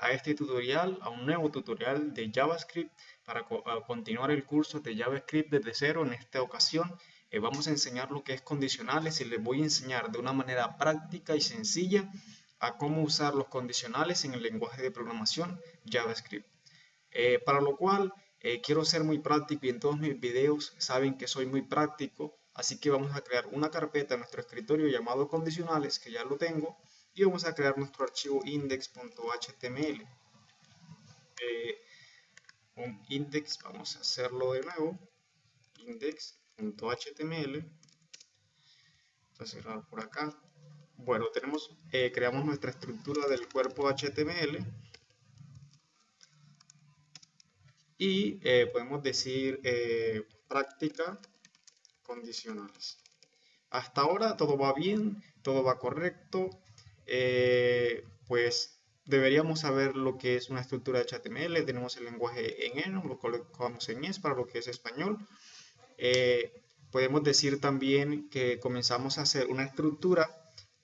A este tutorial, a un nuevo tutorial de JavaScript para continuar el curso de JavaScript desde cero. En esta ocasión eh, vamos a enseñar lo que es condicionales y les voy a enseñar de una manera práctica y sencilla a cómo usar los condicionales en el lenguaje de programación JavaScript. Eh, para lo cual eh, quiero ser muy práctico y en todos mis videos saben que soy muy práctico, así que vamos a crear una carpeta en nuestro escritorio llamado condicionales, que ya lo tengo, y vamos a crear nuestro archivo index.html eh, un index vamos a hacerlo de nuevo index.html a cerrar por acá. Bueno tenemos eh, creamos nuestra estructura del cuerpo html y eh, podemos decir práctica condicionales. Hasta ahora todo va bien todo va correcto eh, pues deberíamos saber lo que es una estructura de HTML, tenemos el lenguaje en ENO, lo colocamos en ES para lo que es español. Eh, podemos decir también que comenzamos a hacer una estructura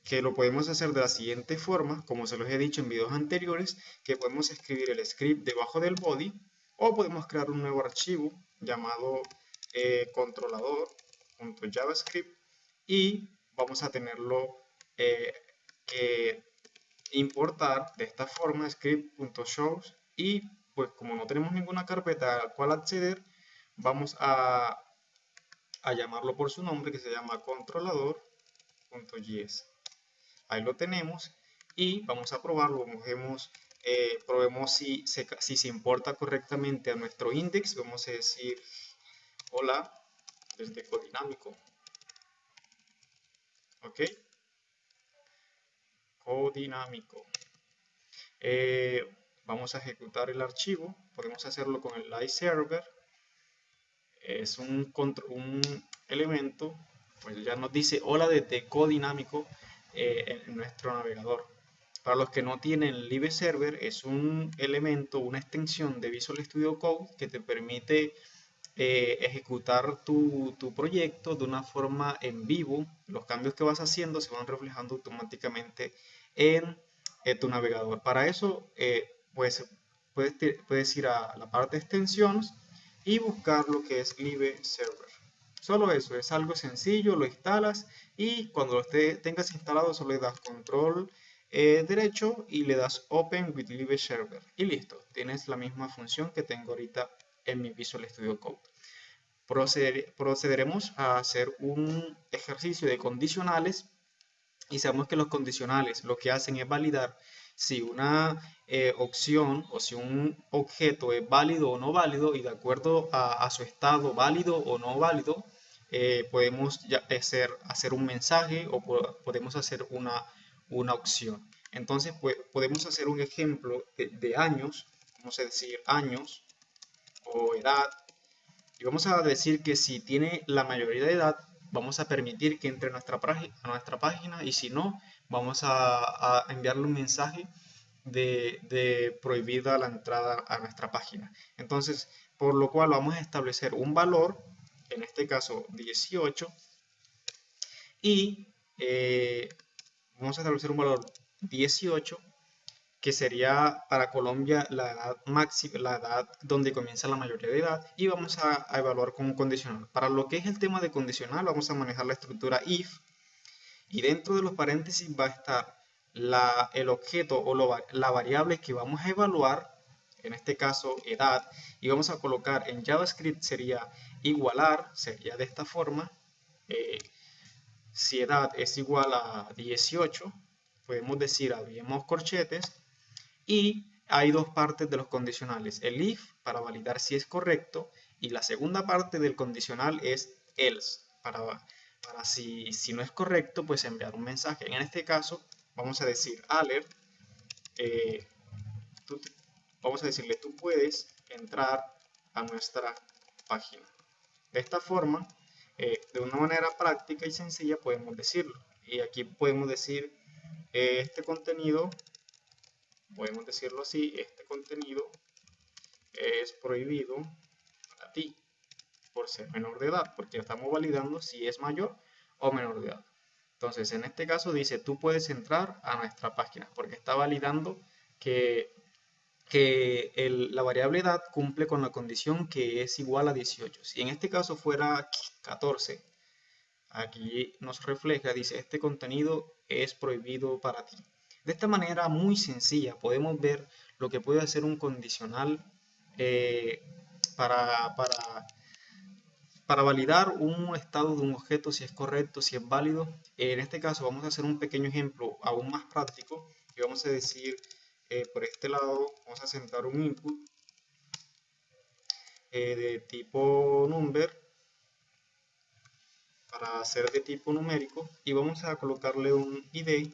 que lo podemos hacer de la siguiente forma, como se los he dicho en videos anteriores, que podemos escribir el script debajo del body o podemos crear un nuevo archivo llamado eh, controlador.javascript y vamos a tenerlo eh, que importar de esta forma script.shows y pues como no tenemos ninguna carpeta a la cual acceder vamos a, a llamarlo por su nombre que se llama controlador.js ahí lo tenemos y vamos a probarlo. Eh, probemos si se, si se importa correctamente a nuestro index. Vamos a decir hola desde codinámico. Ok dinámico. Eh, vamos a ejecutar el archivo, podemos hacerlo con el live server. Es un, un elemento, pues ya nos dice hola desde codinámico eh, en nuestro navegador. Para los que no tienen Live Server, es un elemento, una extensión de Visual Studio Code que te permite eh, ejecutar tu, tu, proyecto de una forma en vivo. Los cambios que vas haciendo se van reflejando automáticamente en, tu navegador. Para eso, eh, puedes, puedes ir a la parte de extensiones y buscar lo que es Live Server. Solo eso, es algo sencillo, lo instalas y cuando lo tengas instalado solo le das control eh, derecho y le das Open with Live Server y listo, tienes la misma función que tengo ahorita en mi Visual Studio Code. procederemos a hacer un ejercicio de condicionales y sabemos que los condicionales lo que hacen es validar si una eh, opción o si un objeto es válido o no válido y de acuerdo a, su estado válido o no válido, eh, podemos hacer, hacer un mensaje o podemos hacer una, una opción. Entonces pues, podemos hacer un ejemplo de, años, vamos a decir años o edad, y vamos a decir que si tiene la mayoría de edad, vamos a permitir que entre a nuestra, a nuestra página y si no, vamos a, enviarle un mensaje de, prohibida la entrada a nuestra página. Entonces, por lo cual vamos a establecer un valor, en este caso 18, y eh, vamos a establecer un valor 18 que sería para Colombia la edad máxima, la edad donde comienza la mayoría de edad, y vamos a, evaluar con un condicional. Para lo que es el tema de condicional, vamos a manejar la estructura if, y dentro de los paréntesis va a estar la, el objeto o la variable que vamos a evaluar, en este caso edad, y vamos a colocar en JavaScript sería igualar, sería de esta forma, eh, si edad es igual a 18, podemos decir abrimos corchetes, y hay dos partes de los condicionales, el if para validar si es correcto y la segunda parte del condicional es else, para, para si, si no es correcto pues enviar un mensaje. En este caso vamos a decir alert, eh, vamos a decirle tú puedes entrar a nuestra página. De esta forma, eh, de una manera práctica y sencilla podemos decirlo. Y aquí podemos decir eh, este contenido podemos decirlo así, este contenido es prohibido para ti por ser menor de edad, porque estamos validando si es mayor o menor de edad. Entonces, en este caso dice, tú puedes entrar a nuestra página, porque está validando que que la variable edad cumple con la condición que es igual a 18. Si en este caso fuera 14, aquí nos refleja, dice, este contenido es prohibido para ti. De esta manera muy sencilla podemos ver lo que puede hacer un condicional eh, para, para, para, validar un estado de un objeto, si es correcto, si es válido. En este caso vamos a hacer un pequeño ejemplo aún más práctico y vamos a decir eh, por este lado vamos a sentar un input eh, de tipo number para hacer de tipo numérico y vamos a colocarle un id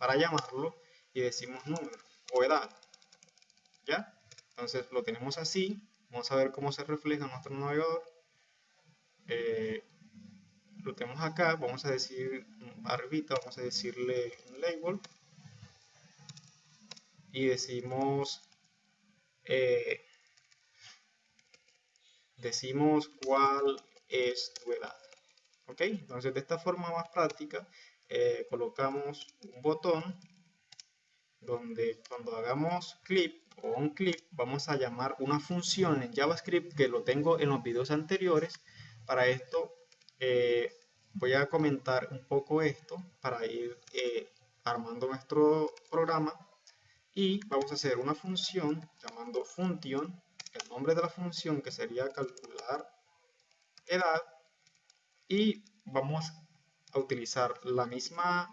para llamarlo y decimos número o edad ya entonces lo tenemos así vamos a ver cómo se refleja en nuestro navegador. Eh, lo tenemos acá vamos a decir arribita vamos a decirle un label. Y decimos eh, decimos cuál es tu edad ok entonces de esta forma más práctica eh, colocamos un botón donde cuando hagamos clip o un clip vamos a llamar una función en JavaScript que lo tengo en los videos anteriores. Para esto eh, voy a comentar un poco esto para ir armando nuestro programa. Y vamos a hacer una función llamando function, el nombre de la función que sería calcular edad. Y vamos a utilizar la misma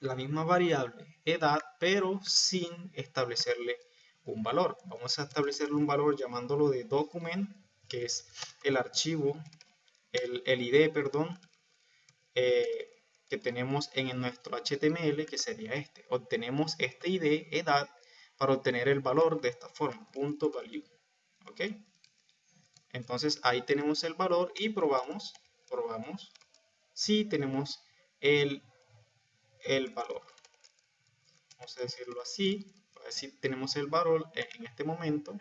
la misma variable edad pero sin establecerle un valor vamos a establecerle un valor llamándolo de document que es el archivo el, el id perdón eh, que tenemos en nuestro HTML, que sería este. Obtenemos este ID, edad, para obtener el valor de esta forma, punto value. ¿Ok? Entonces ahí tenemos el valor y probamos, probamos si tenemos el, el valor. Vamos a decirlo así, si tenemos el valor en este momento.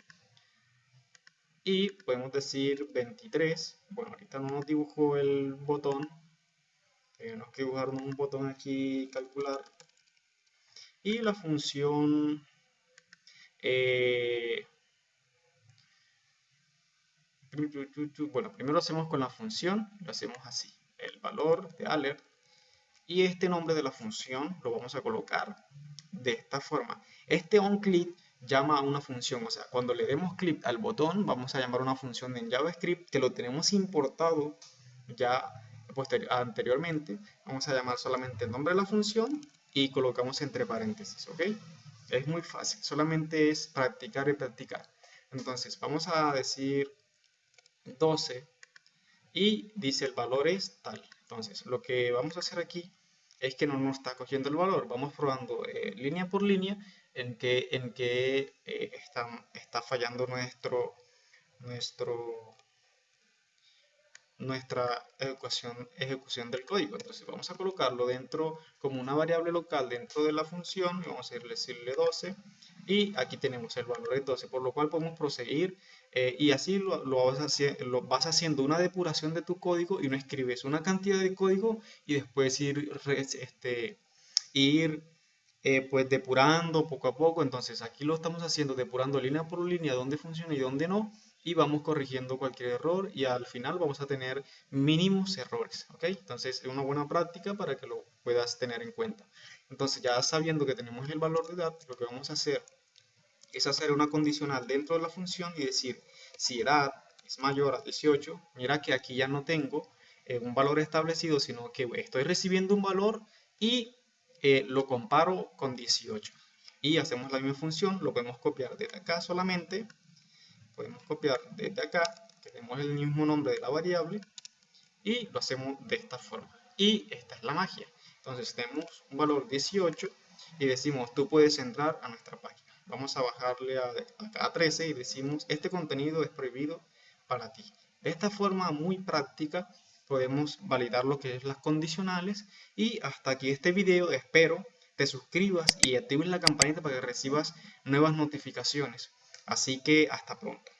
Y podemos decir 23. Bueno, ahorita no nos dibujó el botón, tenemos que dibujar un botón aquí calcular y la función eh, bueno primero hacemos con la función lo hacemos así valor de alert y este nombre de la función lo vamos a colocar de esta forma este onClick llama a una función o sea cuando le demos clic al botón vamos a llamar una función en JavaScript que lo tenemos importado ya anteriormente, vamos a llamar solamente el nombre de la función y colocamos entre paréntesis, ¿ok? Es muy fácil, solamente es practicar y practicar. Entonces, vamos a decir 12 y dice el valor es tal. Entonces, lo que vamos a hacer aquí es que no nos está cogiendo el valor. Vamos probando eh, línea por línea en que, en que eh, está, está fallando nuestro, nuestro nuestra ejecución, ejecución del código. Entonces vamos a colocarlo dentro como una variable local dentro de la función, vamos a decirle 12 y aquí tenemos el valor de 12, por lo cual podemos proseguir eh, y así lo, lo, vas lo, vas haciendo una depuración de tu código y no escribes una cantidad de código y después ir, este, ir eh, pues depurando poco a poco. Entonces aquí lo estamos haciendo depurando línea por línea dónde funciona y dónde no y vamos corrigiendo cualquier error y al final vamos a tener mínimos errores, ¿ok? Entonces es una buena práctica para que lo puedas tener en cuenta. Entonces ya sabiendo que tenemos el valor de edad, lo que vamos a hacer es hacer una condicional dentro de la función y decir si edad es mayor a 18, mira que aquí ya no tengo eh, un valor establecido, sino que estoy recibiendo un valor y eh, lo comparo con 18. Y hacemos la misma función, lo podemos copiar desde acá solamente podemos copiar desde acá, tenemos el mismo nombre de la variable y lo hacemos de esta forma. Y esta es la magia. Entonces tenemos un valor 18 y decimos tú puedes entrar a nuestra página. Vamos a bajarle a, a 13 y decimos este contenido es prohibido para ti. De esta forma muy práctica podemos validar lo que es las condicionales y hasta aquí este video espero te suscribas y actives la campanita para que recibas nuevas notificaciones. Así que hasta pronto.